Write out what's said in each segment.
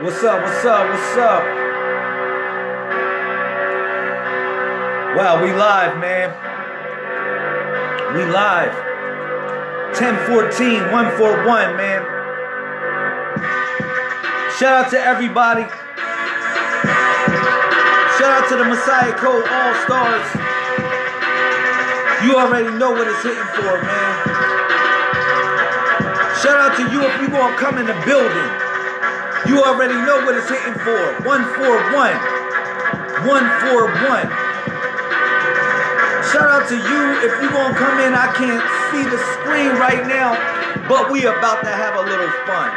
What's up? What's up? What's up? Wow, we live, man. We live. 1014 141, man. Shout out to everybody. Shout out to the Messiah Code All Stars. You already know what it's hitting for, man. Shout out to you if you gonna come in the building. You already know what it's hitting for. 141. 141. Shout out to you if you gonna come in. I can't see the screen right now, but we about to have a little fun.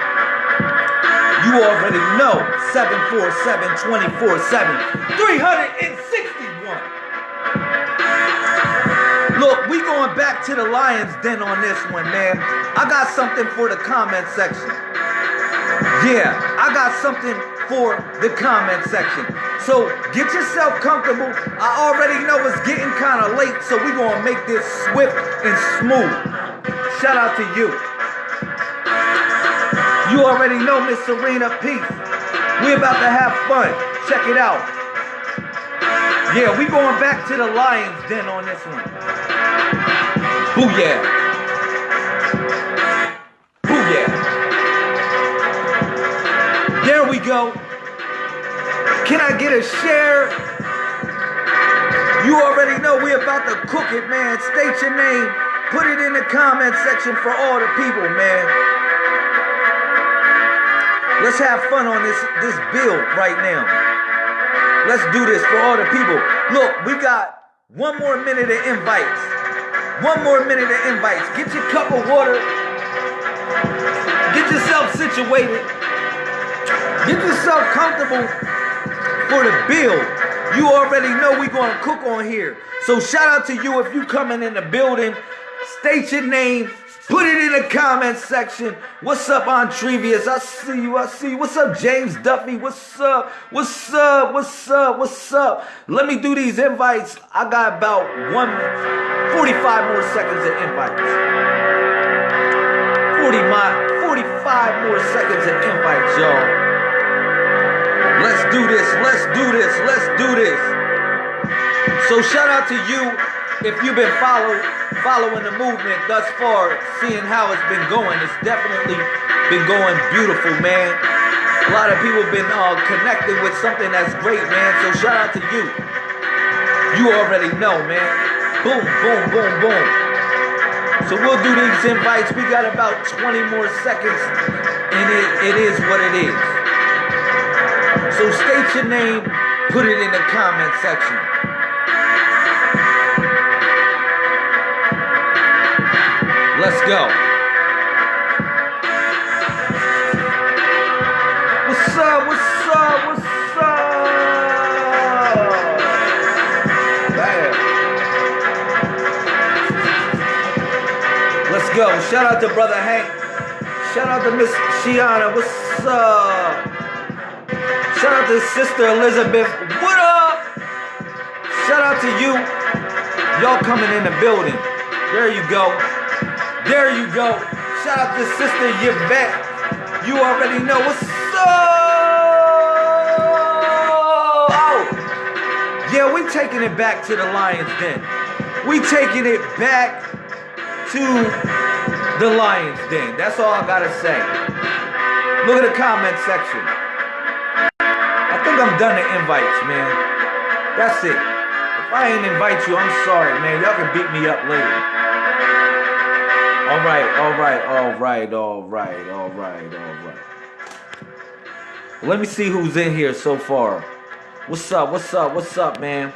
You already know 747 24 7 361. Look, we going back to the Lions Den on this one, man. I got something for the comment section. Yeah, I got something for the comment section. So get yourself comfortable. I already know it's getting kind of late, so we're going to make this swift and smooth. Shout out to you. You already know Miss Serena Peace. We're about to have fun. Check it out. Yeah, we going back to the Lions Den on this one. Booyah. We go. Can I get a share? You already know we about to cook it, man. State your name. Put it in the comment section for all the people, man. Let's have fun on this, this build right now. Let's do this for all the people. Look, we got one more minute of invites. One more minute of invites. Get your cup of water. Get yourself situated. Get yourself comfortable for the build. You already know we gonna cook on here. So shout out to you if you coming in the building. State your name. Put it in the comment section. What's up, Entrevius? I see you. I see you. What's up, James Duffy? What's up? What's up? What's up? What's up? Let me do these invites. I got about one 45 more seconds of invites. 40 my 45 more seconds of invites, y'all. Let's do this. Let's do this. Let's do this. So shout out to you if you've been follow, following the movement thus far, seeing how it's been going. It's definitely been going beautiful, man. A lot of people have been uh, connecting with something that's great, man. So shout out to you. You already know, man. Boom, boom, boom, boom. So we'll do these invites. We got about 20 more seconds, and it, it is what it is. So state your name, put it in the comment section. Let's go. What's up? What's up? What's up? Bam. Let's go. Shout out to brother Hank. Shout out to Miss Shiana. What's up? Shout out to Sister Elizabeth. What up? Shout out to you. Y'all coming in the building. There you go. There you go. Shout out to Sister Yvette. You already know what's up. Oh. Yeah, we taking it back to the Lions Den. We taking it back to the Lions Den. That's all I gotta say. Look at the comment section. I'm done the invites, man. That's it. If I ain't invite you, I'm sorry, man. Y'all can beat me up later. All right, all right, all right, all right, all right, all right. Let me see who's in here so far. What's up? What's up? What's up, man?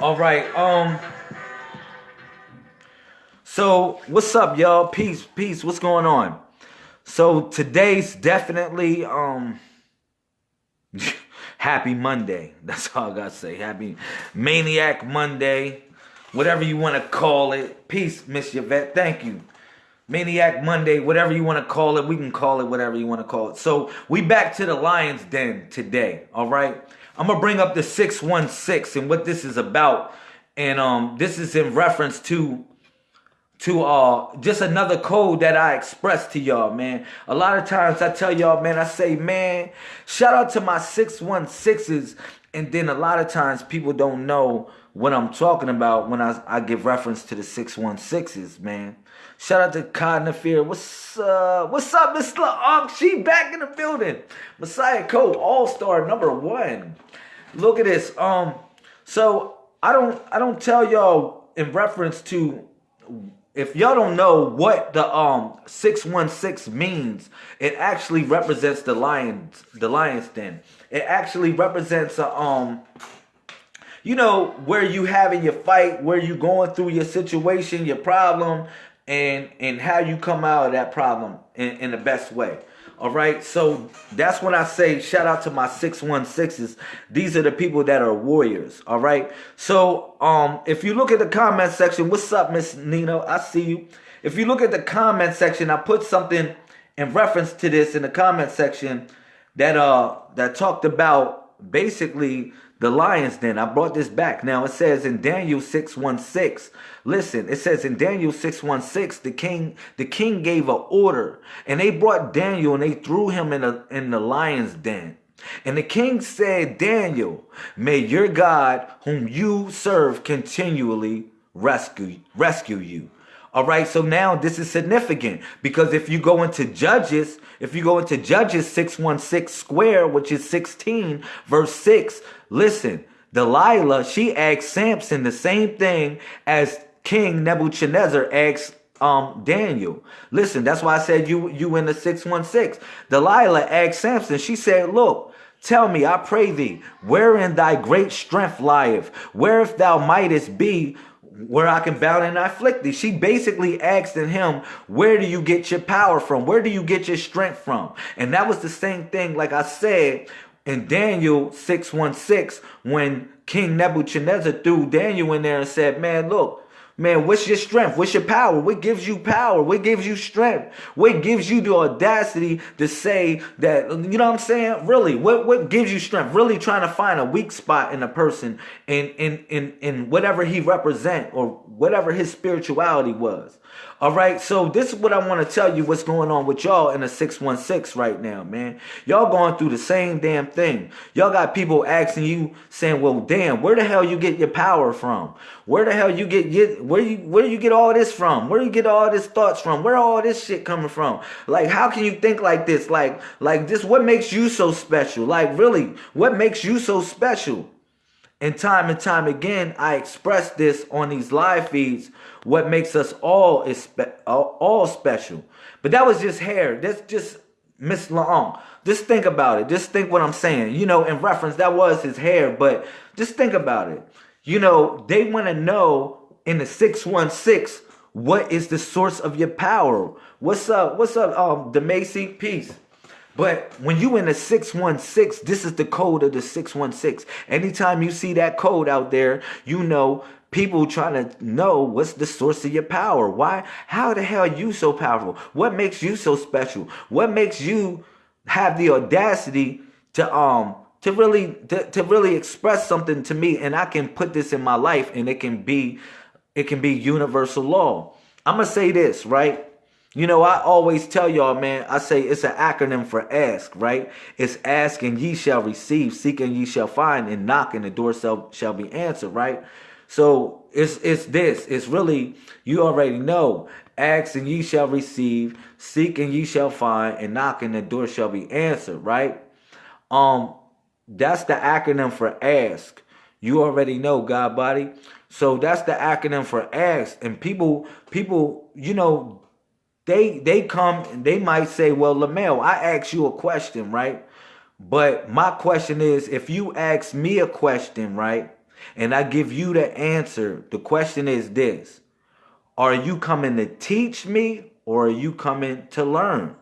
All right. Um. So, what's up, y'all? Peace, peace. What's going on? So today's definitely um. Happy Monday. That's all I gotta say. Happy Maniac Monday whatever you want to call it. Peace, Miss Yvette. Thank you. Maniac Monday, whatever you want to call it, we can call it whatever you want to call it. So we back to the Lion's Den today, all right? I'm gonna bring up the 616 and what this is about. And um, this is in reference to to uh just another code that I express to y'all, man. A lot of times I tell y'all, man, I say, man, shout out to my 616s. And then a lot of times people don't know what I'm talking about when I, I give reference to the 616s, man. Shout out to Cotton Fear. What's uh what's up, Miss LaUnc? She back in the building. Messiah Code All-Star number one. Look at this. Um, so I don't I don't tell y'all in reference to if y'all don't know what the um 616 means, it actually represents the lions, the lion's den. It actually represents a um you know where you having your fight, where you going through your situation, your problem, and and how you come out of that problem in, in the best way. All right, so that's when I say shout out to my 616s. These are the people that are warriors. All right, so um, if you look at the comment section, what's up, Miss Nino? I see you. If you look at the comment section, I put something in reference to this in the comment section that uh that talked about basically the lion's den. I brought this back. Now it says in Daniel 616. Listen, it says in Daniel 616, the king, the king gave an order, and they brought Daniel and they threw him in a in the lion's den. And the king said, Daniel, may your God, whom you serve, continually rescue rescue you. All right, so now this is significant because if you go into Judges, if you go into Judges 616 square, which is 16, verse 6, listen, Delilah, she asked Samson the same thing as King Nebuchadnezzar asked um Daniel. Listen, that's why I said you you in the 616. Delilah asked Samson, she said, Look, tell me, I pray thee, wherein thy great strength lieth, where if thou mightest be where I can bound and afflict thee. She basically asked in him, where do you get your power from? Where do you get your strength from? And that was the same thing, like I said, in Daniel 616, when King Nebuchadnezzar threw Daniel in there and said, man, look, Man, what's your strength? What's your power? What gives you power? What gives you strength? What gives you the audacity to say that, you know what I'm saying? Really, what, what gives you strength? Really trying to find a weak spot in a person in, in, in, in whatever he represent or whatever his spirituality was. All right, so this is what I want to tell you what's going on with y'all in the 616 right now, man. Y'all going through the same damn thing. Y'all got people asking you, saying, well, damn, where the hell you get your power from? Where the hell you get, get where you where you get all this from? Where you get all this thoughts from? Where all this shit coming from? Like, how can you think like this? Like, like this, what makes you so special? Like, really, what makes you so special? And time and time again, I express this on these live feeds what makes us all is all special. But that was just hair. That's just Miss Long. Just think about it. Just think what I'm saying. You know, in reference, that was his hair, but just think about it. You know, they want to know in the 616 what is the source of your power. What's up? What's up, um, DeMacy? Peace. But when you in the 616, this is the code of the 616. Anytime you see that code out there, you know people trying to know what's the source of your power. Why? How the hell are you so powerful? What makes you so special? What makes you have the audacity to um to really to, to really express something to me and I can put this in my life and it can be it can be universal law. I'm gonna say this, right? You know, I always tell y'all, man, I say it's an acronym for ask, right? It's ask and ye shall receive, seek and ye shall find, and knock and the door shall, shall be answered, right? So it's it's this. It's really, you already know. Ask and ye shall receive, seek and ye shall find, and knock and the door shall be answered, right? Um, that's the acronym for ask. You already know, God body. So that's the acronym for ask. And people, people, you know, they they come and they might say, well, Lamel, I asked you a question, right? But my question is, if you ask me a question, right, and I give you the answer, the question is this. Are you coming to teach me or are you coming to learn?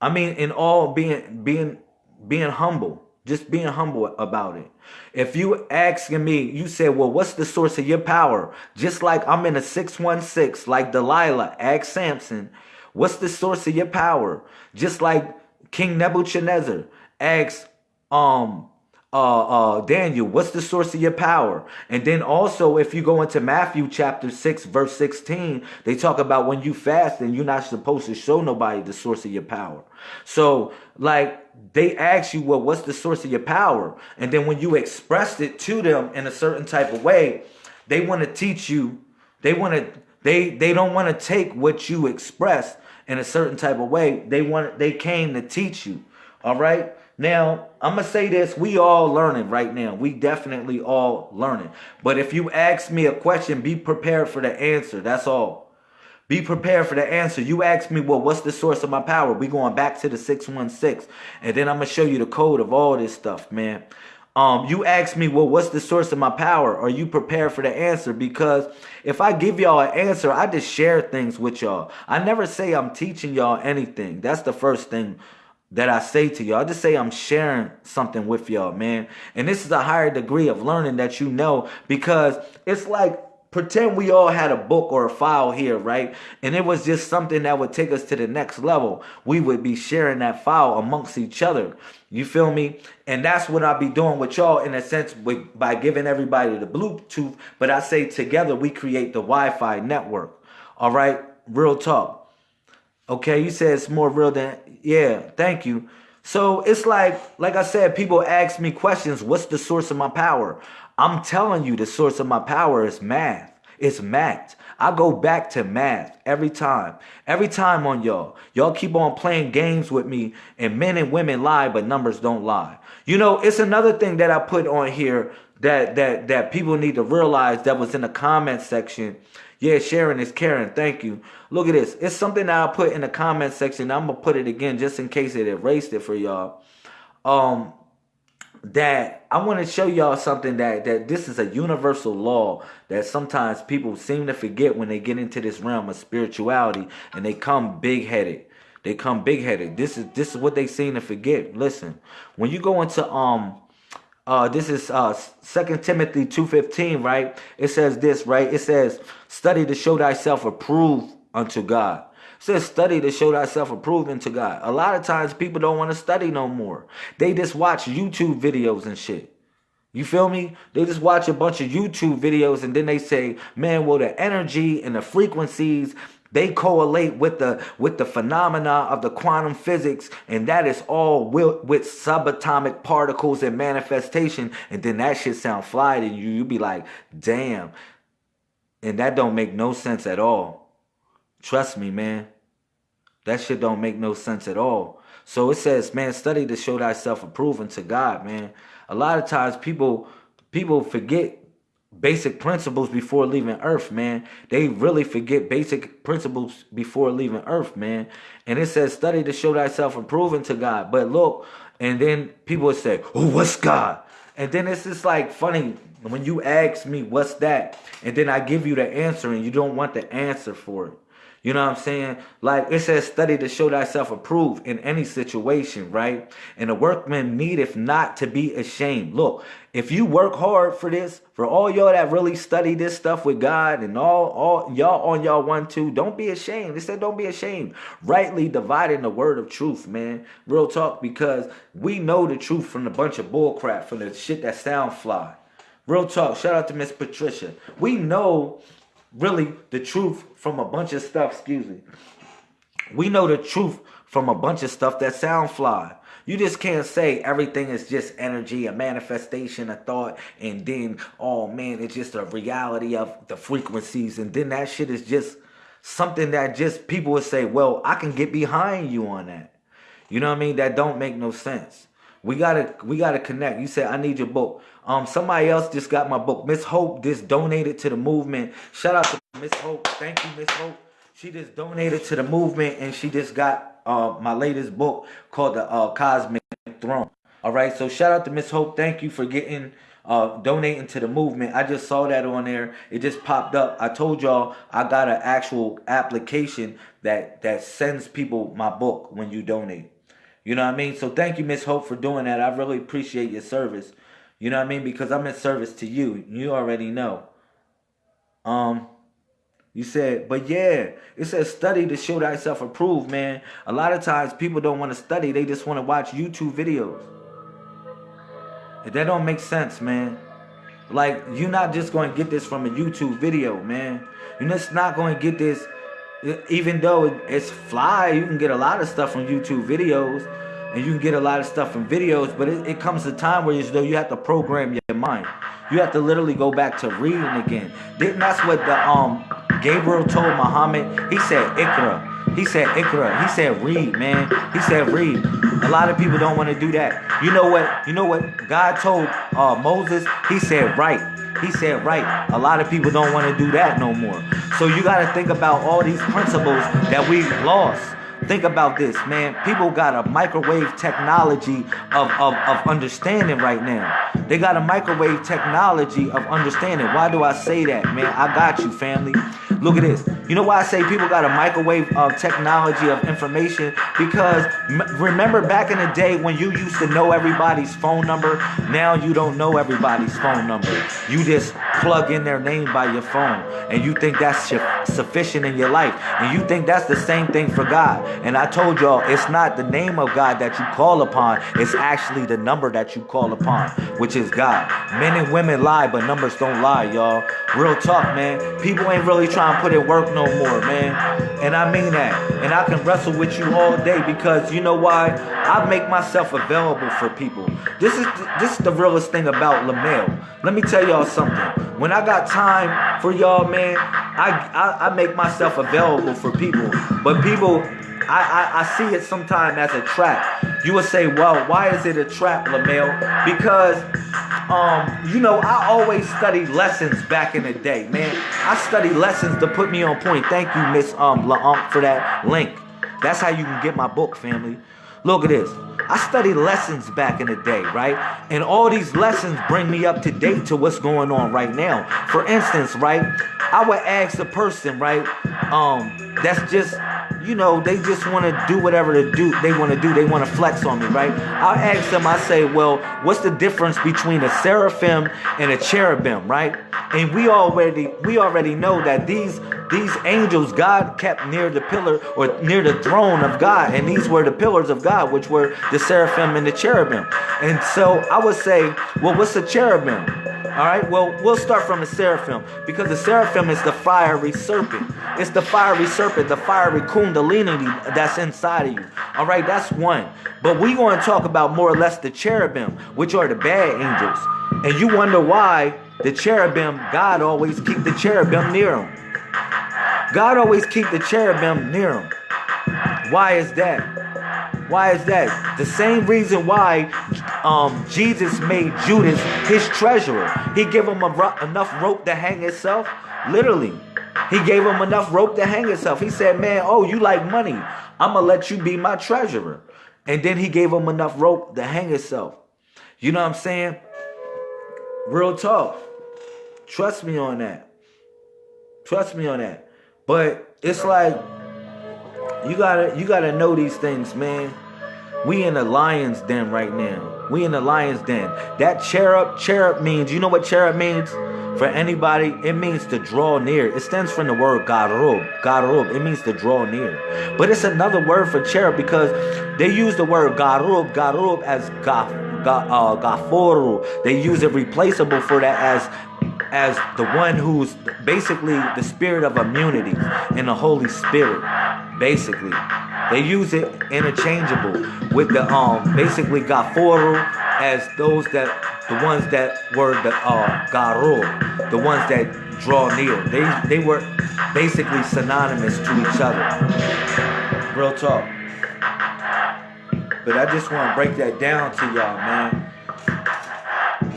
I mean, in all being being being humble. Just being humble about it. If you asking me, you said, well, what's the source of your power? Just like I'm in a 616, like Delilah asked Samson, what's the source of your power? Just like King Nebuchadnezzar asked um uh, uh, Daniel, what's the source of your power? And then also, if you go into Matthew chapter 6, verse 16, they talk about when you fast and you're not supposed to show nobody the source of your power. So, like, they ask you, well, what's the source of your power? And then when you expressed it to them in a certain type of way, they want to teach you, they want to, they, they don't want to take what you expressed in a certain type of way. They want, they came to teach you. All right. Now, I'm going to say this. We all learning right now. We definitely all learning. But if you ask me a question, be prepared for the answer. That's all. Be prepared for the answer. You ask me, well, what's the source of my power? We going back to the 616. And then I'm going to show you the code of all this stuff, man. Um, you ask me, well, what's the source of my power? Are you prepared for the answer? Because if I give y'all an answer, I just share things with y'all. I never say I'm teaching y'all anything. That's the first thing that I say to y'all. I just say I'm sharing something with y'all, man. And this is a higher degree of learning that you know because it's like pretend we all had a book or a file here, right? And it was just something that would take us to the next level. We would be sharing that file amongst each other. You feel me? And that's what I'll be doing with y'all in a sense by giving everybody the Bluetooth. But I say together we create the Wi-Fi network. All right? Real talk. Okay, you said it's more real than yeah, thank you. So it's like like I said, people ask me questions, what's the source of my power? I'm telling you the source of my power is math. It's math. I go back to math every time. Every time on y'all. Y'all keep on playing games with me and men and women lie, but numbers don't lie. You know, it's another thing that I put on here that that that people need to realize that was in the comment section yeah, sharing is caring. Thank you. Look at this. It's something that I put in the comment section. I'm gonna put it again just in case it erased it for y'all. Um, that I want to show y'all something that that this is a universal law that sometimes people seem to forget when they get into this realm of spirituality and they come big headed. They come big headed. This is this is what they seem to forget. Listen, when you go into um uh, this is uh, 2 Timothy 2.15, right? It says this, right? It says, study to show thyself approved unto God. It says, study to show thyself approved unto God. A lot of times people don't want to study no more. They just watch YouTube videos and shit. You feel me? They just watch a bunch of YouTube videos and then they say, man, well, the energy and the frequencies they correlate with the with the phenomena of the quantum physics, and that is all with, with subatomic particles and manifestation. And then that shit sound fly to you. You be like, damn. And that don't make no sense at all. Trust me, man. That shit don't make no sense at all. So it says, man, study to show thyself approving to God, man. A lot of times people people forget basic principles before leaving earth man they really forget basic principles before leaving earth man and it says study to show thyself approving to god but look and then people say oh what's god and then it's just like funny when you ask me what's that and then i give you the answer and you don't want the answer for it you know what I'm saying? Like it says, study to show thyself approved in any situation, right? And the workman needeth not to be ashamed. Look, if you work hard for this, for all y'all that really study this stuff with God and all, all y'all on y'all one two, don't be ashamed. They said don't be ashamed. Rightly dividing the word of truth, man. Real talk, because we know the truth from the bunch of bullcrap, from the shit that sound fly. Real talk. Shout out to Miss Patricia. We know really the truth from a bunch of stuff, excuse me. We know the truth from a bunch of stuff that sound fly. You just can't say everything is just energy, a manifestation, a thought, and then, oh man, it's just a reality of the frequencies. And then that shit is just something that just people would say, well, I can get behind you on that. You know what I mean? That don't make no sense. We gotta we gotta connect. You said I need your book. Um, somebody else just got my book. Miss Hope just donated to the movement. Shout out to Miss Hope. Thank you, Miss Hope. She just donated to the movement and she just got uh my latest book called the uh Cosmic Throne. All right, so shout out to Miss Hope. Thank you for getting uh, donating to the movement. I just saw that on there. It just popped up. I told y'all I got an actual application that that sends people my book when you donate. You know what I mean? So thank you, Miss Hope, for doing that. I really appreciate your service. You know what I mean? Because I'm in service to you. You already know. Um, you said, but yeah, it says study to show thyself approved, man. A lot of times people don't want to study. They just want to watch YouTube videos. That don't make sense, man. Like you're not just going to get this from a YouTube video, man. You're just not going to get this. Even though it's fly, you can get a lot of stuff from YouTube videos, and you can get a lot of stuff from videos. But it, it comes a time where you, you have to program your mind. You have to literally go back to reading again. Didn't that's what the um Gabriel told Muhammad? He said Iqra. He said Iqra. He said read, man. He said read. A lot of people don't want to do that. You know what? You know what God told uh, Moses? He said write. He said write, A lot of people don't want to do that no more. So you got to think about all these principles that we've lost. Think about this, man. People got a microwave technology of, of, of understanding right now. They got a microwave technology of understanding. Why do I say that, man? I got you, family. Look at this. You know why I say people got a microwave of technology of information? Because remember back in the day when you used to know everybody's phone number? Now you don't know everybody's phone number. You just plug in their name by your phone and you think that's sufficient in your life. And you think that's the same thing for God. And I told y'all, it's not the name of God that you call upon, it's actually the number that you call upon, which is God. Men and women lie, but numbers don't lie, y'all. Real talk, man. People ain't really trying to put in work no more, man. And I mean that. And I can wrestle with you all day because you know why? I make myself available for people. This is this is the realest thing about LaMail. Let me tell y'all something. When I got time for y'all, man, I, I, I make myself available for people. But people, I, I, I see it sometimes as a trap. You would say, well, why is it a trap, LaMail? Because um, you know, I always studied lessons back in the day, man. I studied lessons to put me on point. Thank you, Miss um LaUmp, for that link. That's how you can get my book, family. Look at this. I studied lessons back in the day, right? And all these lessons bring me up to date to what's going on right now. For instance, right? I would ask a person, right? Um, that's just you know, they just want to do whatever to do they want to do. They want to flex on me, right? I'll ask them, I say, well, what's the difference between a seraphim and a cherubim, right? And we already we already know that these these angels God kept near the pillar or near the throne of God, and these were the pillars of God, which were the seraphim and the cherubim. And so I would say, well, what's a cherubim? All right, well, we'll start from the seraphim because the seraphim is the fiery serpent. It's the fiery serpent, the fiery kundalini that's inside of you. All right, that's one. But we're going to talk about more or less the cherubim, which are the bad angels. And you wonder why the cherubim, God always keep the cherubim near him. God always keep the cherubim near him. Why is that? Why is that? The same reason why um, Jesus made Judas his treasurer. He gave him ro- enough rope to hang himself. Literally. He gave him enough rope to hang himself. He said, Man, oh, you like money. I'm going to let you be my treasurer. And then he gave him enough rope to hang himself. You know what I'm saying? Real talk. Trust me on that. Trust me on that. But it's like you gotta you gotta know these things, man. We in the lion's den right now. We in the lion's den. That cherub, cherub means, you know what cherub means? For anybody, it means to draw near. It stands from the word garub. Garub. It means to draw near. But it's another word for cherub because they use the word garub, garub as gaf, ga, uh, gaforu. They use it replaceable for that as as the one who's basically the spirit of immunity and the Holy Spirit. Basically. They use it interchangeable with the um basically Gaforu as those that the ones that were the uh Garu, the ones that draw near. They they were basically synonymous to each other. Real talk. But I just want to break that down to y'all, man.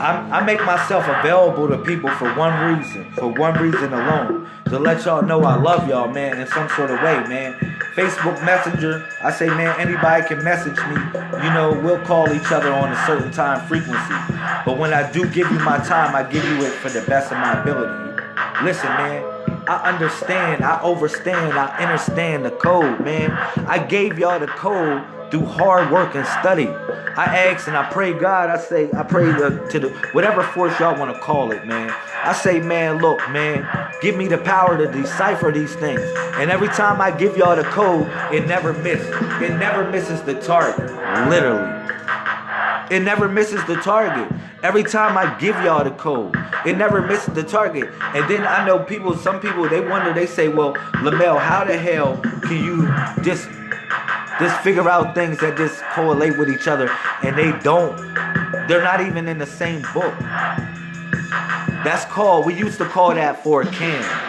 I, I make myself available to people for one reason, for one reason alone, to let y'all know I love y'all, man, in some sort of way, man. Facebook Messenger. I say, man, anybody can message me. You know, we'll call each other on a certain time frequency. But when I do give you my time, I give you it for the best of my ability. Listen, man, I understand, I overstand, I understand the code, man. I gave y'all the code through hard work and study. I ask and I pray God, I say, I pray to, to the whatever force y'all want to call it, man. I say, man, look, man, give me the power to decipher these things. And every time I give y'all the code, it never misses. It never misses the target. Literally. It never misses the target. Every time I give y'all the code, it never misses the target. And then I know people, some people, they wonder, they say, well, Lamel, how the hell can you just just figure out things that just correlate with each other and they don't they're not even in the same book that's called we used to call that Furqan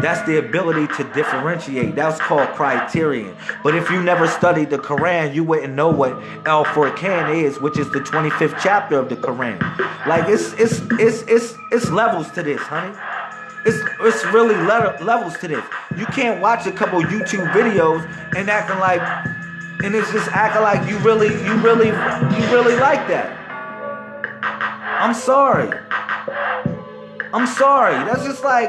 that's the ability to differentiate. That's called criterion. But if you never studied the Quran, you wouldn't know what Al Furqan is, which is the 25th chapter of the Quran. Like it's it's it's it's it's levels to this, honey. It's it's really le- levels to this. You can't watch a couple YouTube videos and acting like, and it's just acting like you really you really you really like that. I'm sorry. I'm sorry. That's just like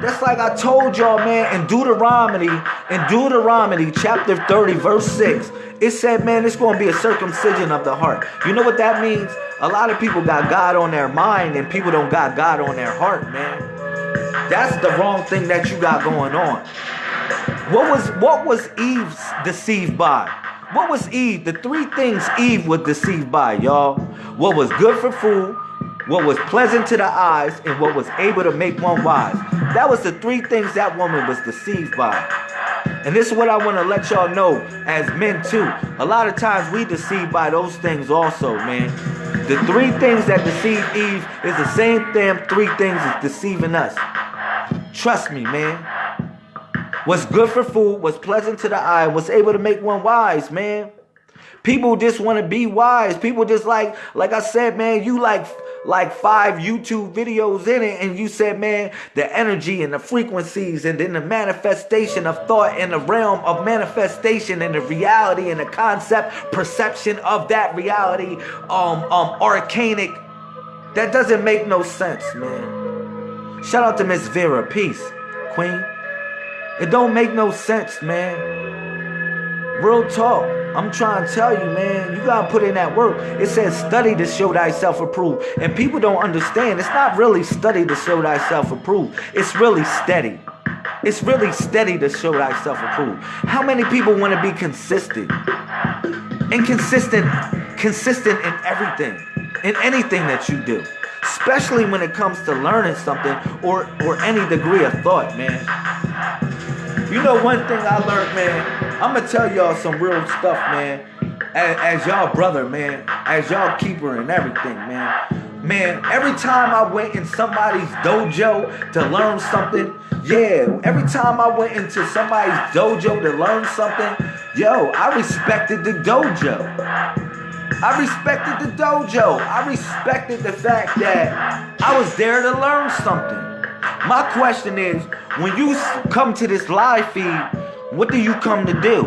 that's like I told y'all, man, in Deuteronomy, in Deuteronomy chapter 30, verse 6, it said, man, it's going to be a circumcision of the heart. You know what that means? A lot of people got God on their mind and people don't got God on their heart, man. That's the wrong thing that you got going on. What was what was Eve deceived by? What was Eve? The three things Eve was deceived by, y'all. What was good for food, what was pleasant to the eyes, and what was able to make one wise. That was the three things that woman was deceived by. And this is what I want to let y'all know as men too. A lot of times we deceived by those things also, man. The three things that deceive Eve is the same damn three things is deceiving us. Trust me, man. What's good for food, what's pleasant to the eye, what's able to make one wise, man. People just want to be wise. People just like, like I said, man, you like like five YouTube videos in it, and you said, man, the energy and the frequencies, and then the manifestation of thought in the realm of manifestation and the reality and the concept, perception of that reality, um, um, arcanic. That doesn't make no sense, man. Shout out to Miss Vera. Peace, Queen. It don't make no sense, man. Real talk. I'm trying to tell you, man, you gotta put in that work. It says study to show thyself approved. And people don't understand. It's not really study to show thyself approved. It's really steady. It's really steady to show thyself approved. How many people want to be consistent? Inconsistent, consistent in everything, in anything that you do. Especially when it comes to learning something or or any degree of thought, man. You know one thing I learned, man I'm gonna tell y'all some real stuff, man. As, as y'all brother, man. As y'all keeper and everything, man. Man, every time I went in somebody's dojo to learn something, yeah, every time I went into somebody's dojo to learn something, yo, I respected the dojo. I respected the dojo. I respected the fact that I was there to learn something. My question is, when you come to this live feed, what do you come to do?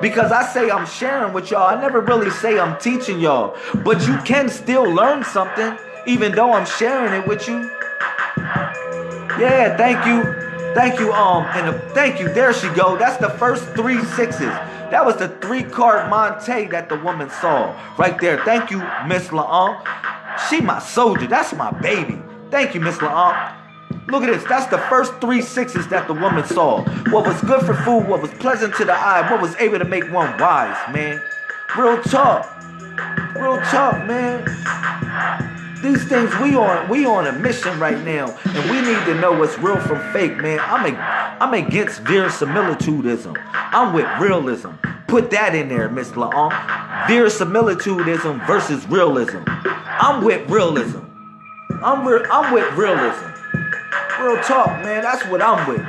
Because I say I'm sharing with y'all. I never really say I'm teaching y'all. But you can still learn something even though I'm sharing it with you. Yeah, thank you. Thank you, um, and the, thank you. There she go. That's the first three sixes. That was the three card Monte that the woman saw right there. Thank you, Miss La'an. She my soldier. That's my baby. Thank you, Miss La'an. Look at this. That's the first three sixes that the woman saw. What was good for food, what was pleasant to the eye, what was able to make one wise, man. Real talk. Real talk, man. These things we on we on a mission right now, and we need to know what's real from fake, man. I'm a, I'm against verisimilitudism. I'm with realism. Put that in there, Miss La'on. Verisimilitudism versus realism. I'm with realism. I'm, re- I'm with realism. Real talk, man. That's what I'm with.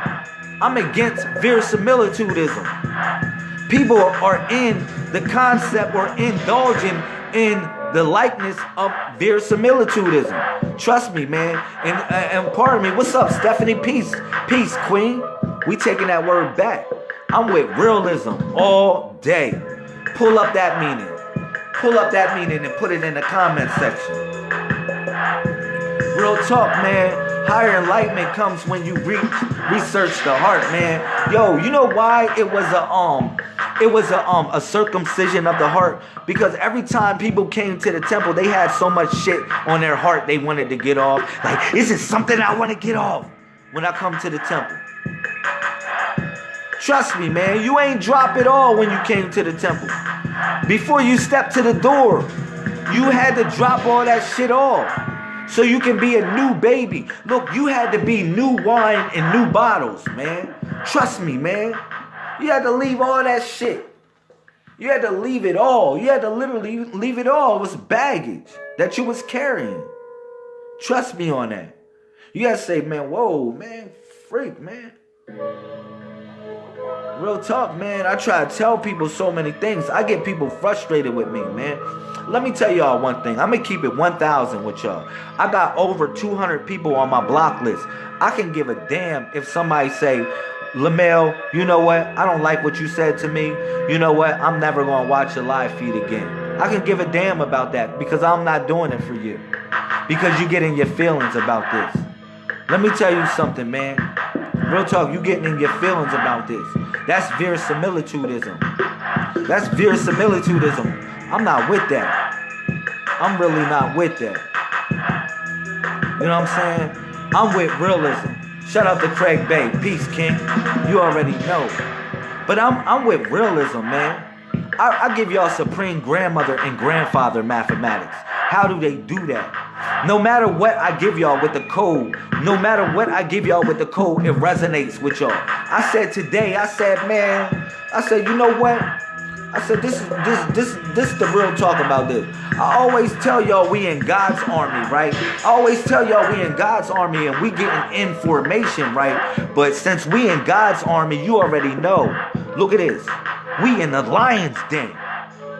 I'm against verisimilitudism. People are in the concept or indulging in the likeness of verisimilitudism. Trust me, man. And uh, and pardon me. What's up, Stephanie? Peace, peace, Queen. We taking that word back. I'm with realism all day. Pull up that meaning. Pull up that meaning and put it in the comment section. Real talk, man. Higher enlightenment comes when you reach research the heart, man. Yo, you know why it was a um it was a um a circumcision of the heart because every time people came to the temple, they had so much shit on their heart they wanted to get off. Like, is it something I want to get off when I come to the temple? Trust me, man, you ain't drop it all when you came to the temple. Before you step to the door, You had to drop all that shit off so you can be a new baby. Look, you had to be new wine in new bottles, man. Trust me, man. You had to leave all that shit. You had to leave it all. You had to literally leave it all. It was baggage that you was carrying. Trust me on that. You gotta say, man, whoa, man, freak, man. Real talk, man. I try to tell people so many things. I get people frustrated with me, man. Let me tell y'all one thing. I'm gonna keep it 1,000 with y'all. I got over 200 people on my block list. I can give a damn if somebody say, Lamel, you know what? I don't like what you said to me. You know what? I'm never gonna watch your live feed again. I can give a damn about that because I'm not doing it for you. Because you get in your feelings about this. Let me tell you something, man. Real talk, you getting in your feelings about this. That's verisimilitudism. That's verisimilitudism. I'm not with that. I'm really not with that. You know what I'm saying? I'm with realism. Shout out to Craig Bay. Peace, King. You already know. But I'm I'm with realism, man. I, I give y'all supreme grandmother and grandfather mathematics. How do they do that? No matter what I give y'all with the code, no matter what I give y'all with the code, it resonates with y'all. I said today, I said, man, I said, you know what? I said, this is this this this is the real talk about this. I always tell y'all we in God's army, right? I always tell y'all we in God's army and we getting information, right? But since we in God's army, you already know. Look at this. We in the lion's den.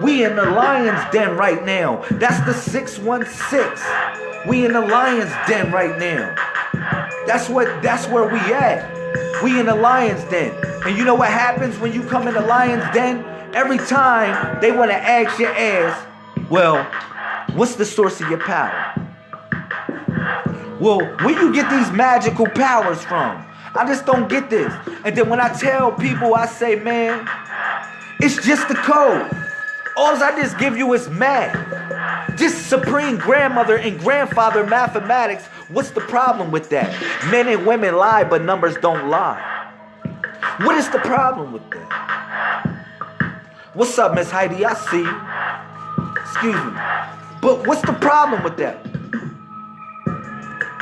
We in the lion's den right now. That's the 616. We in the lion's den right now. That's what that's where we at. We in the lion's den. And you know what happens when you come in the lion's den? Every time they want to ask your ass, well, what's the source of your power? Well, where you get these magical powers from? I just don't get this. And then when I tell people, I say, man, it's just the code. All I just give you is math. Just supreme grandmother and grandfather mathematics. What's the problem with that? Men and women lie, but numbers don't lie. What is the problem with that? What's up, Miss Heidi? I see. Excuse me. But what's the problem with that?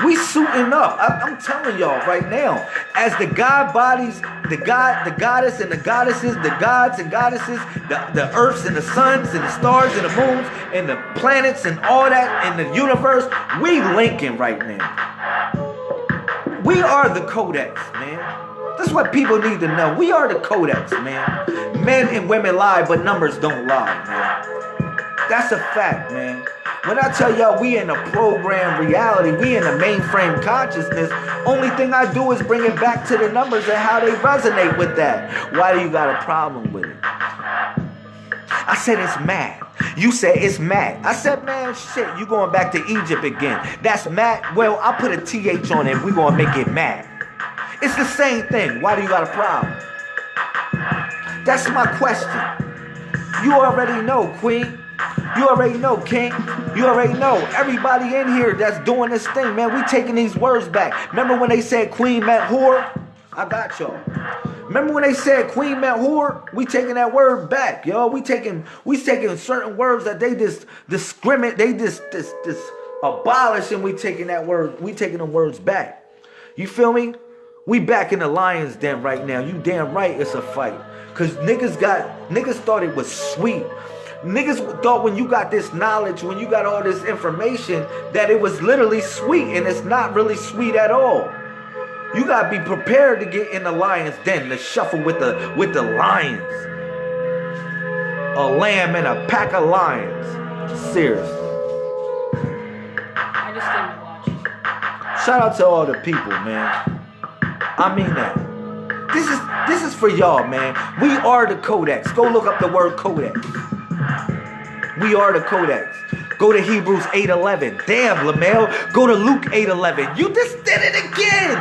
We suiting up. I, am telling y'all right now. As the god bodies, the god, the goddess and the goddesses, the gods and goddesses, the, the earths and the suns and the stars and the moons and the planets and all that in the universe, we linking right now. We are the codex, man. That's what people need to know. We are the codex, man. Men and women lie, but numbers don't lie, man. That's a fact, man. When I tell y'all we in a program reality, we in a mainframe consciousness, only thing I do is bring it back to the numbers and how they resonate with that. Why do you got a problem with it? I said it's mad. You said it's mad. I said, man, shit, you going back to Egypt again. That's mad. Well, I put a TH on it. We gonna make it mad. It's the same thing. Why do you got a problem? That's my question. You already know, Queen. You already know, King. You already know. Everybody in here that's doing this thing, man, we taking these words back. Remember when they said Queen meant whore? I got y'all. Remember when they said Queen meant whore? We taking that word back, yo. We taking we taking certain words that they just discriminate, they just this this abolish, and we taking that word, we taking them words back. You feel me? We back in the lion's den right now. You damn right it's a fight. Cause niggas got niggas thought it was sweet. Niggas thought when you got this knowledge, when you got all this information, that it was literally sweet, and it's not really sweet at all. You gotta be prepared to get in the lion's den, to shuffle with the with the lions. A lamb and a pack of lions. Seriously. I just came to watch. Shout out to all the people, man. I mean that. This is this is for y'all, man. We are the Codex. Go look up the word Codex. We are the Codex. Go to Hebrews 8:11. Damn, Lamel. Go to Luke 8:11. You just did it again.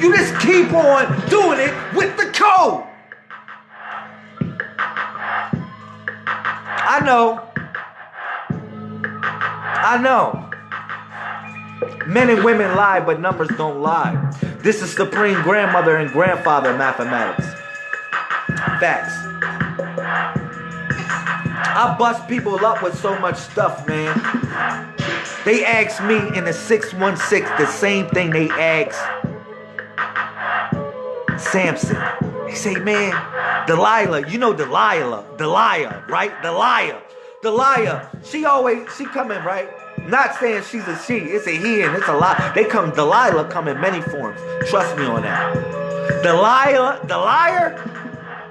You just keep on doing it with the code. I know. I know. Men and women lie, but numbers don't lie. This is supreme grandmother and grandfather mathematics. Facts. I bust people up with so much stuff, man. They ask me in the 616 the same thing they ask Samson. They say, man, Delilah, you know Delilah, Delilah, right? Delilah. Delilah, she always, she coming, right? Not saying she's a she, it's a he and it's a lie. They come, Delilah come in many forms. Trust me on that. Delilah, the liar,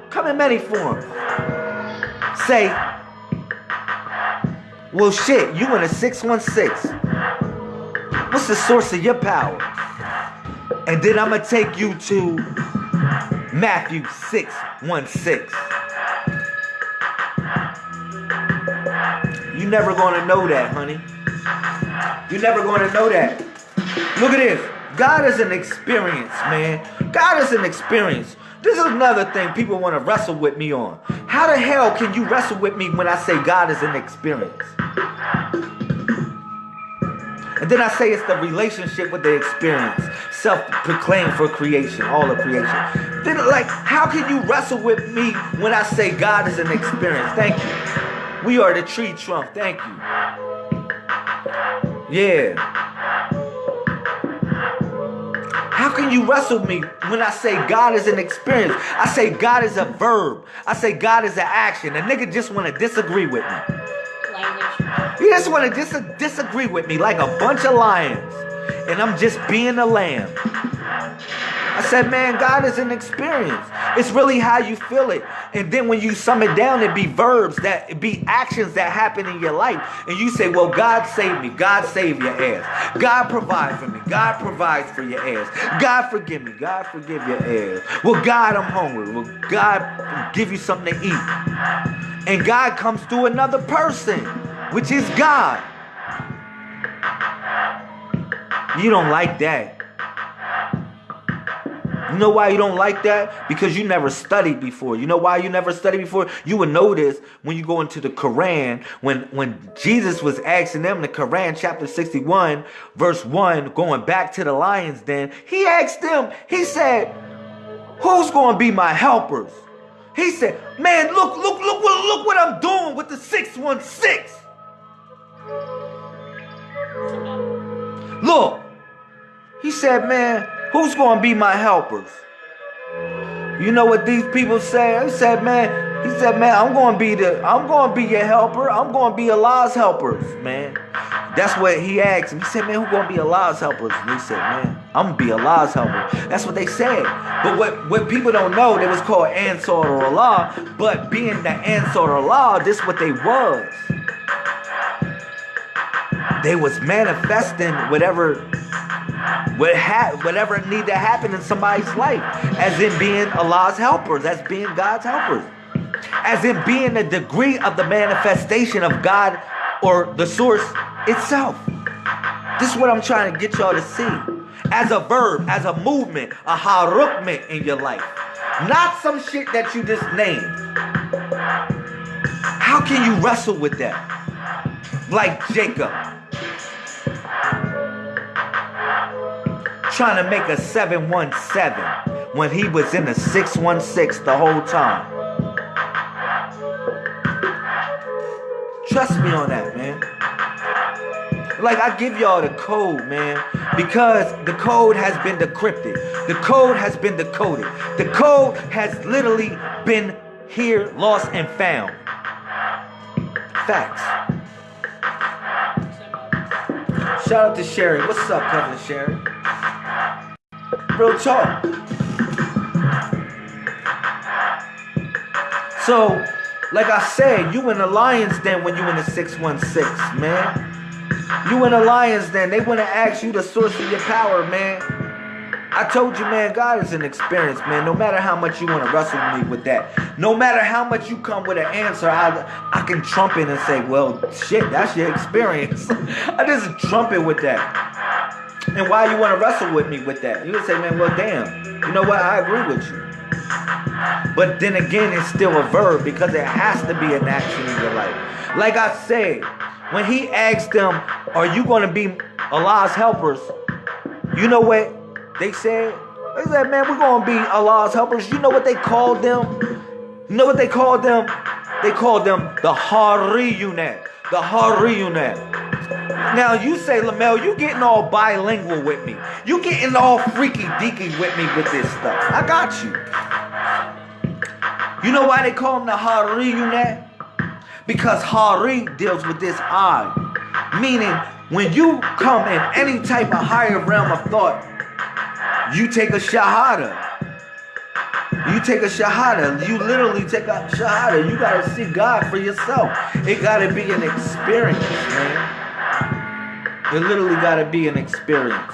come in many forms. Say, well shit, you in a 616. What's the source of your power? And then I'm gonna take you to Matthew 616. Never gonna know that, honey. You're never gonna know that. Look at this. God is an experience, man. God is an experience. This is another thing people want to wrestle with me on. How the hell can you wrestle with me when I say God is an experience? And then I say it's the relationship with the experience, self-proclaimed for creation, all of creation. Then, like, how can you wrestle with me when I say God is an experience? Thank you. We are the tree trunk. Thank you. Yeah. How can you wrestle me when I say God is an experience? I say God is a verb. I say God is an action. A nigga just want to disagree with me. You just want to dis- disagree with me like a bunch of lions. And I'm just being a lamb. I said, man, God is an experience. It's really how you feel it. And then when you sum it down, it be verbs that it be actions that happen in your life. And you say, well, God saved me. God save your ass. God provide for me. God provides for your ass. God forgive me. God forgive your ass. Well, God, I'm hungry. Well, God give you something to eat. And God comes through another person, which is God. You don't like that. You know why you don't like that? Because you never studied before. You know why you never studied before? You would this when you go into the Quran, when, when Jesus was asking them in the Quran, chapter 61, verse 1, going back to the lion's den, he asked them, he said, Who's gonna be my helpers? He said, Man, look, look, look what look what I'm doing with the 616. Look, he said, Man, who's gonna be my helpers? You know what these people say? He said, man, he said, man, I'm gonna be the I'm gonna be your helper. I'm gonna be Allah's helpers, man. That's what he asked him. He said, man, who gonna be Allah's helpers? And he said, man, I'm gonna be Allah's helper. That's what they said. But what, what people don't know, they was called Ansar Allah. But being the Ansar Allah, this what they was. They was manifesting whatever what ha- whatever need to happen in somebody's life, as in being Allah's helpers, as being God's helpers, as in being a degree of the manifestation of God or the source itself. This is what I'm trying to get y'all to see. As a verb, as a movement, a harukment in your life. Not some shit that you just named. How can you wrestle with that? Like Jacob. Trying to make a 717 when he was in a 616 the whole time. Trust me on that, man. Like I give y'all the code, man, because the code has been decrypted. The code has been decoded. The code has literally been here, lost and found. Facts. Shout out to Sherry. What's up, cousin Sherry? Real talk. So, like I said, you in the Lions Den when you in the 616, man. You in the Lions Den. They want to ask you the source of your power, man. I told you, man, God is an experience, man. No matter how much you want to wrestle me with that, no matter how much you come with an answer, I, I can trump it and say, well, shit, that's your experience. I just trump it with that. And why you want to wrestle with me with that? You would say, man, well, damn. You know what? I agree with you. But then again, it's still a verb because it has to be an action in your life. Like I said, when he asked them, Are you going to be Allah's helpers? You know what they said? They said, Man, we're going to be Allah's helpers. You know what they called them? You know what they called them? They called them the Hariyunet. The Hariyunet. Now you say, Lamel, you getting all bilingual with me. You getting all freaky deaky with me with this stuff. I got you. You know why they call them the Hariyunet? Because Hari deals with this eye. Meaning, when you come in any type of higher realm of thought, you take a shahada. You take a shahada. You literally take a shahada. You gotta see God for yourself. It gotta be an experience, man. It literally gotta be an experience.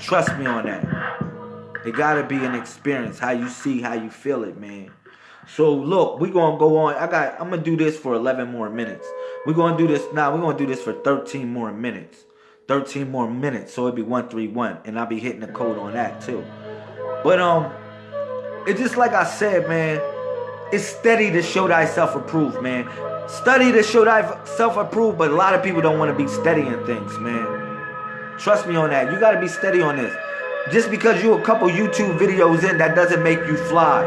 Trust me on that. It gotta be an experience. How you see, how you feel it, man. So look, we gonna go on. I got. I'm gonna do this for 11 more minutes. We're gonna do this now. We're gonna do this for 13 more minutes. 13 more minutes. So it'd be 131, and I'll be hitting the code on that too. But um, it's just like I said, man. It's steady to show thyself approved, man. Study to show thyself approved, but a lot of people don't want to be steady in things, man. Trust me on that. You got to be steady on this. Just because you a couple YouTube videos in, that doesn't make you fly.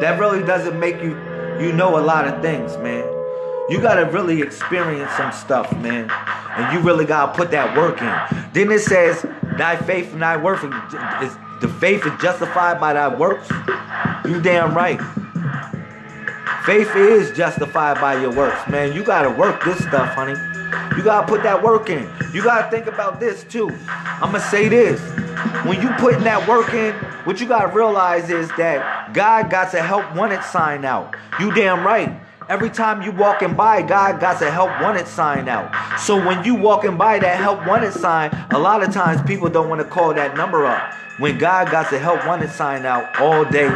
That really doesn't make you, you know a lot of things, man. You got to really experience some stuff, man. And you really got to put that work in. Then it says, thy faith and thy work, is, the faith is justified by thy works. You damn right. Faith is justified by your works, man. You got to work this stuff, honey. You got to put that work in. You got to think about this, too. I'm going to say this. When you putting that work in, what you got to realize is that God got to help wanted sign out. You damn right. Every time you walking by, God got to help wanted sign out. So when you walking by that help wanted sign, a lot of times people don't want to call that number up. When God got to help wanted sign out all day,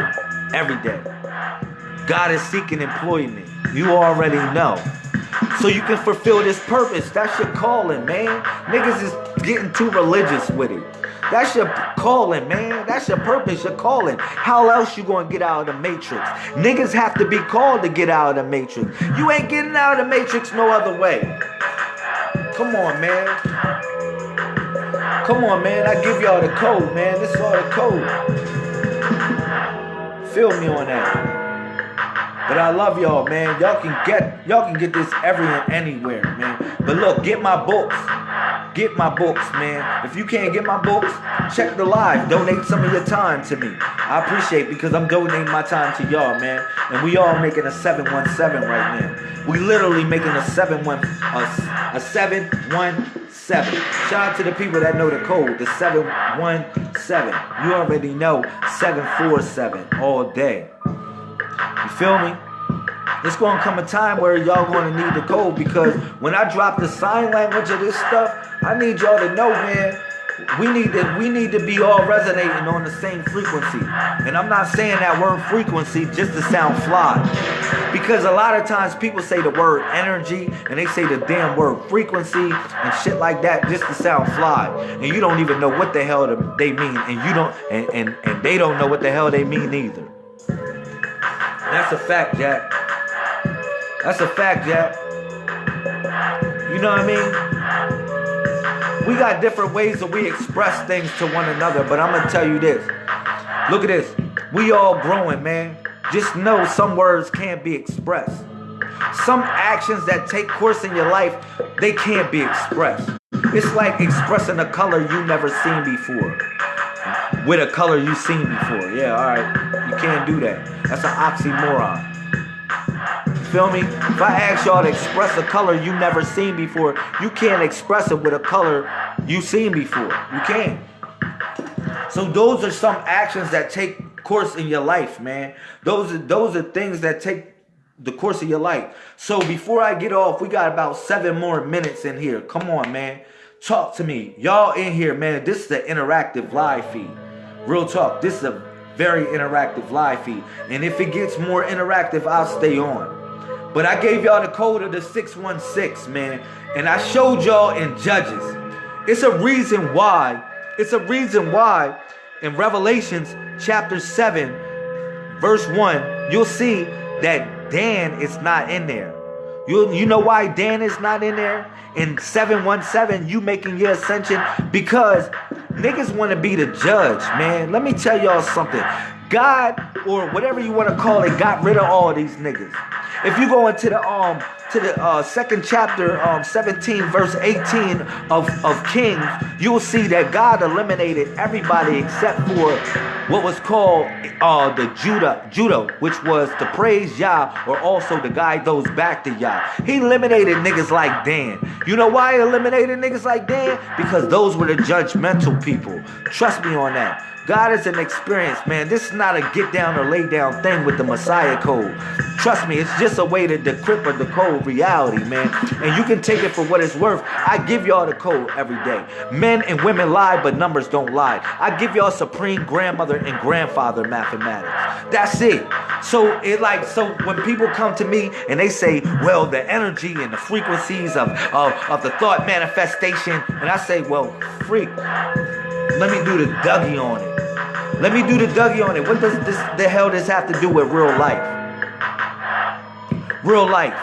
every day. God is seeking employment. You already know. So you can fulfill this purpose. That's your calling, man. Niggas is getting too religious with it. That's your calling, man. That's your purpose, your calling. How else you gonna get out of the matrix? Niggas have to be called to get out of the matrix. You ain't getting out of the matrix no other way. Come on, man. Come on, man. I give y'all the code, man. This is all the code. Feel me on that. But I love y'all, man. Y'all can get y'all can get this everywhere, anywhere, man. But look, get my books. Get my books, man. If you can't get my books, check the live. Donate some of your time to me. I appreciate because I'm donating my time to y'all, man. And we all making a 717 right now. We literally making a 71 a, a 717. Shout out to the people that know the code, the 717. You already know 747 all day. You feel me? It's gonna come a time where y'all gonna need the code because when I drop the sign language of this stuff, I need y'all to know, man. We need to we need to be all resonating on the same frequency. And I'm not saying that word frequency just to sound fly. Because a lot of times people say the word energy and they say the damn word frequency and shit like that just to sound fly. And you don't even know what the hell they mean. And you don't and, and, and they don't know what the hell they mean either. That's a fact, Jack. That's a fact, Jack. You know what I mean? We got different ways that we express things to one another, but I'm gonna tell you this. Look at this. We all growing, man. Just know some words can't be expressed. Some actions that take course in your life, they can't be expressed. It's like expressing a color you never seen before with a color you've seen before. Yeah, all right. You can't do that. That's an oxymoron. You feel me? If I ask y'all to express a color you've never seen before, you can't express it with a color you've seen before. You can't. So those are some actions that take course in your life, man. Those are those are things that take the course of your life. So before I get off, we got about seven more minutes in here. Come on, man. Talk to me. Y'all in here, man. This is an interactive live feed. Real talk. This is a very interactive live feed. And if it gets more interactive, I'll stay on. But I gave y'all the code of the 616, man. And I showed y'all in Judges. It's a reason why. It's a reason why in Revelations chapter 7, verse 1, you'll see that Dan is not in there. You, you know why Dan is not in there? In 717, you making your ascension because niggas want to be the judge, man. Let me tell y'all something. God or whatever you want to call it got rid of all these niggas. If you go into the um to the uh, second chapter, um, 17 verse 18 of, of Kings, you'll see that God eliminated everybody except for what was called uh, the Judah, Judah, which was to praise Yah or also to guide those back to Yah. He eliminated niggas like Dan. You know why he eliminated niggas like Dan? Because those were the judgmental people. Trust me on that. God is an experience, man. This is not a get down or lay down thing with the Messiah code. Trust me, it's just a way to decrypt or decode reality, man. And you can take it for what it's worth. I give y'all the code every day. Men and women lie, but numbers don't lie. I give y'all supreme grandmother and grandfather mathematics. That's it. So it like so when people come to me and they say, well, the energy and the frequencies of, of, of the thought manifestation, and I say, well, freak. Let me do the Dougie on it. Let me do the Dougie on it. What does this the hell this have to do with real life? Real life.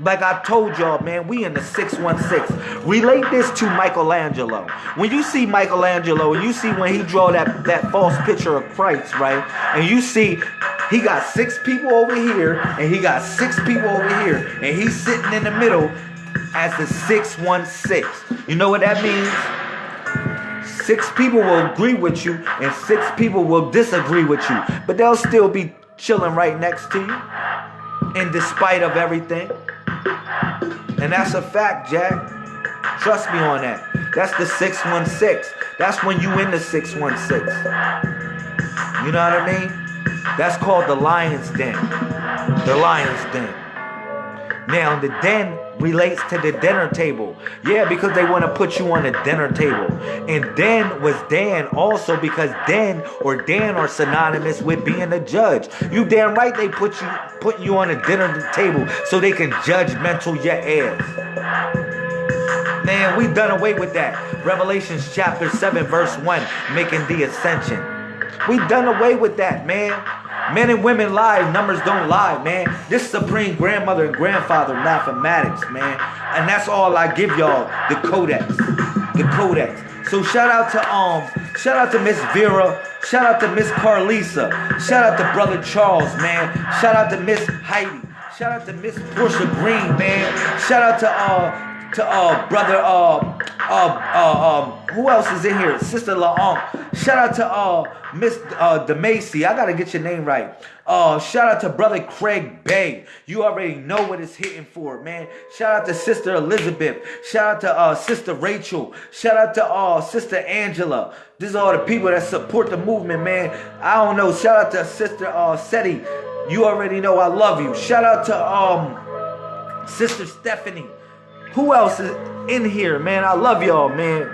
Like I told y'all, man, we in the 616. Relate this to Michelangelo. When you see Michelangelo and you see when he draw that, that false picture of Christ, right? And you see he got six people over here and he got six people over here. And he's sitting in the middle as the 616. You know what that means? Six people will agree with you and six people will disagree with you. But they'll still be chilling right next to you in despite of everything. And that's a fact, Jack. Trust me on that. That's the 616. That's when you in the 616. You know what I mean? That's called the lion's den. The lion's den. Now, the den relates to the dinner table. Yeah, because they want to put you on the dinner table. And Dan was Dan also because Dan or Dan are synonymous with being a judge. You damn right they put you put you on a dinner table so they can judge mental your ass. Man, we done away with that. Revelations chapter 7, verse 1, making the ascension. We done away with that, man. Men and women lie, numbers don't lie, man. This supreme grandmother and grandfather mathematics, man. And that's all I give y'all, the codex. The codex. So shout out to um, shout out to Miss Vera, shout out to Miss Carlisa, shout out to Brother Charles, man. Shout out to Miss Heidi, shout out to Miss Portia Green, man. Shout out to uh to uh brother uh uh uh um who else is in here? Sister Laong. Shout out to uh Miss uh DeMacy. I gotta get your name right. Uh shout out to brother Craig Bay. You already know what it's hitting for, man. Shout out to Sister Elizabeth. Shout out to uh Sister Rachel. Shout out to uh Sister Angela. These are all the people that support the movement, man. I don't know. Shout out to Sister uh Seti. You already know I love you. Shout out to um Sister Stephanie. Who else is in here, man? I love y'all, man.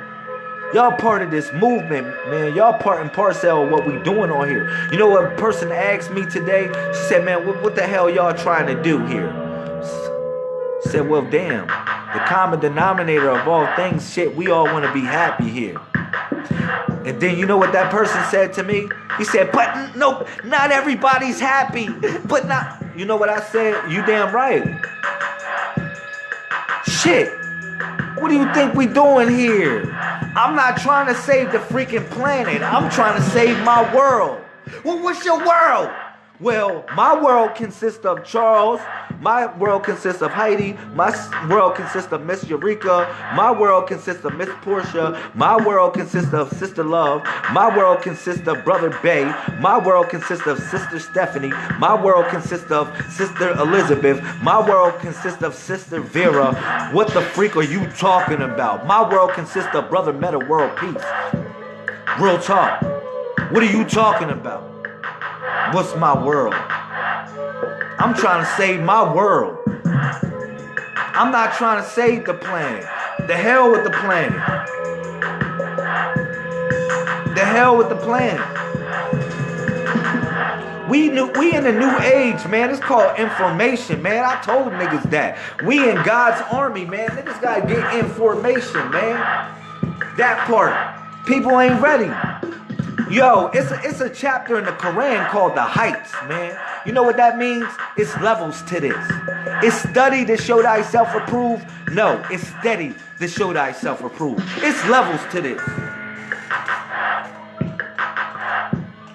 Y'all part of this movement, man. Y'all part and parcel of what we doing on here. You know what a person asked me today? She said, man, what, what the hell y'all trying to do here? I said, well, damn. The common denominator of all things, shit, we all want to be happy here. And then you know what that person said to me? He said, but no, not everybody's happy. But not, you know what I said? You damn right. Shit. What do you think we doing here? I'm not trying to save the freaking planet. I'm trying to save my world. Well, what's your world? Well, my world consists of Charles. My world consists of Heidi. My world consists of Miss Eureka. My world consists of Miss Portia. My world consists of Sister Love. My world consists of Brother Bay. My world consists of Sister Stephanie. My world consists of Sister Elizabeth. My world consists of Sister Vera. What the freak are you talking about? My world consists of Brother Metta World Peace. Real talk. What are you talking about? What's my world? I'm trying to save my world. I'm not trying to save the planet. The hell with the planet. The hell with the planet. We new, we in a new age, man. It's called information, man. I told niggas that. We in God's army, man. Niggas gotta get information, man. That part. People ain't ready. Yo, it's a, it's a chapter in the Quran called the Heights, man. You know what that means? It's levels to this. It's study to show thyself approved. No, it's steady to show thyself approved. It's levels to this.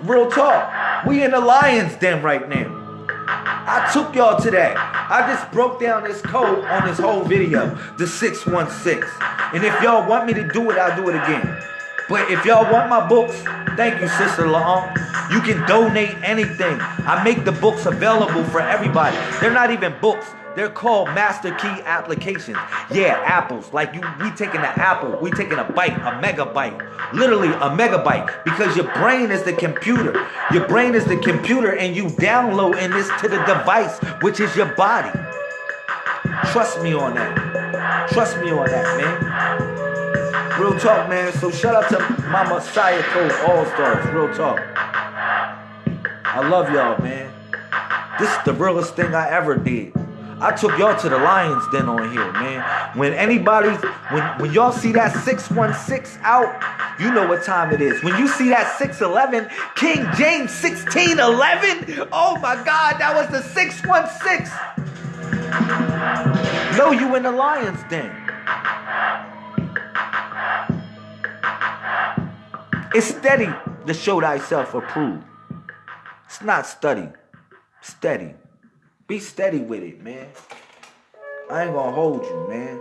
Real talk. We in the lion's den right now. I took y'all to that. I just broke down this code on this whole video, the 616. And if y'all want me to do it, I'll do it again. But if y'all want my books, thank you, Sister Long. You can donate anything. I make the books available for everybody. They're not even books. They're called master key applications. Yeah, apples. Like you, we taking an apple, we taking a bite, a megabyte, literally a megabyte, because your brain is the computer. Your brain is the computer, and you downloading this to the device, which is your body. Trust me on that. Trust me on that, man. Real talk, man. So shout out to my Messiah Code All Stars. Real talk. I love y'all, man. This is the realest thing I ever did. I took y'all to the Lions Den on here, man. When anybody, when, when y'all see that 616 out, you know what time it is. When you see that 611, King James 1611, oh my God, that was the 616. No, you in the Lions Den. It's steady to show thyself approved. It's not study, steady. Be steady with it, man. I ain't gonna hold you, man.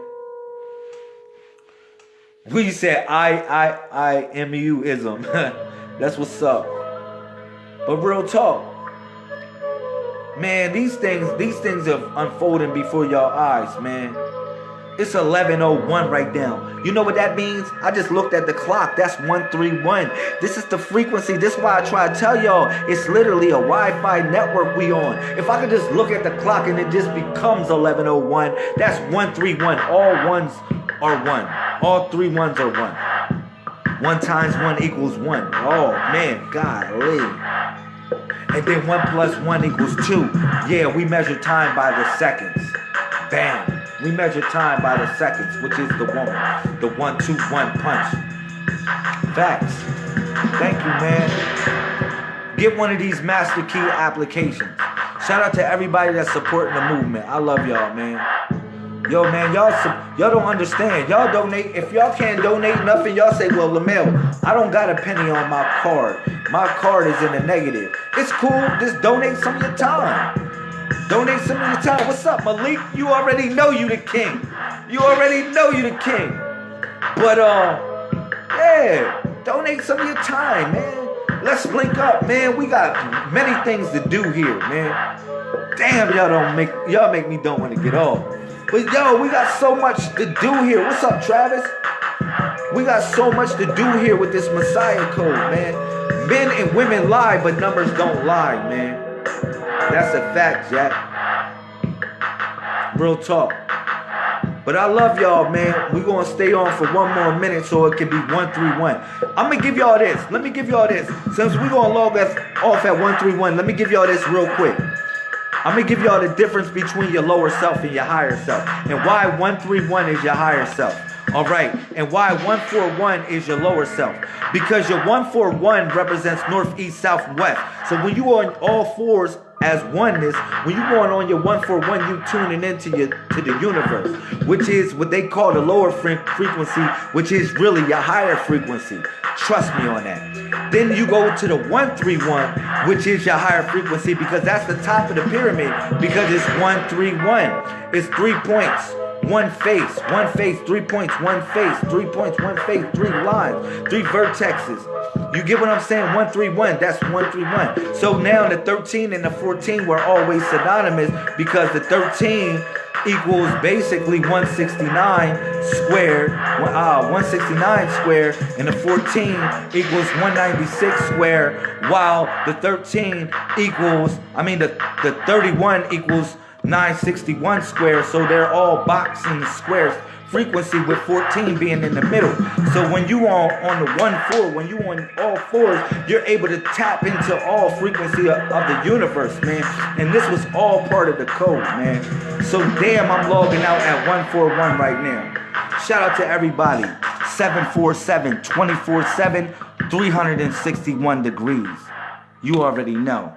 We said I I I M U ism. That's what's up. But real talk. Man, these things, these things are unfolding before y'all eyes, man. It's 1101 right now. You know what that means? I just looked at the clock. That's 131. This is the frequency. This is why I try to tell y'all it's literally a Wi-Fi network we on. If I could just look at the clock and it just becomes 1101, that's 131. All ones are one. All three ones are one. One times one equals one. Oh man, golly. And then one plus one equals two. Yeah, we measure time by the seconds. Bam. We measure time by the seconds, which is the one, the one, two, one punch. Facts. Thank you, man. Get one of these master key applications. Shout out to everybody that's supporting the movement. I love y'all, man. Yo, man, y'all y'all don't understand. Y'all donate. If y'all can't donate nothing, y'all say, well, Lamel, I don't got a penny on my card. My card is in the negative. It's cool. Just donate some of your time. Donate some of your time. What's up, Malik? You already know you the king. You already know you the king. But uh, yeah, donate some of your time, man. Let's link up, man. We got many things to do here, man. Damn, y'all don't make y'all make me don't want to get off. But yo, we got so much to do here. What's up, Travis? We got so much to do here with this Messiah code, man. Men and women lie, but numbers don't lie, man. That's a fact, Jack. Real talk. But I love y'all, man. we going to stay on for one more minute so it can be 131. I'm to give y'all this. Let me give y'all this. Since we going to log us off at 131, let me give y'all this real quick. I'm to give y'all the difference between your lower self and your higher self. And why 131 is your higher self. All right. And why 141 is your lower self. Because your 141 represents north, east, south, west. So when you are on all fours as oneness, when you going on your one for one, you tuning into your to the universe, which is what they call the lower frequency, which is really your higher frequency. Trust me on that. Then you go to the 131, which is your higher frequency, because that's the top of the pyramid, because it's 131. It's three points one face, one face, three points, one face, three points, one face, three lines, three vertexes. You get what I'm saying? 131, that's 131. So now the 13 and the 14 were always synonymous because the 13 equals basically 169 squared, uh, 169 squared, and the 14 equals 196 squared, while the 13 equals, I mean, the, the 31 equals 961 squares, so they're all boxing squares. Frequency with 14 being in the middle. So when you are on the one four, when you on all fours, you're able to tap into all frequency of, of the universe, man. And this was all part of the code, man. So damn, I'm logging out at 141 right now. Shout out to everybody. 747 24 7 361 degrees. You already know.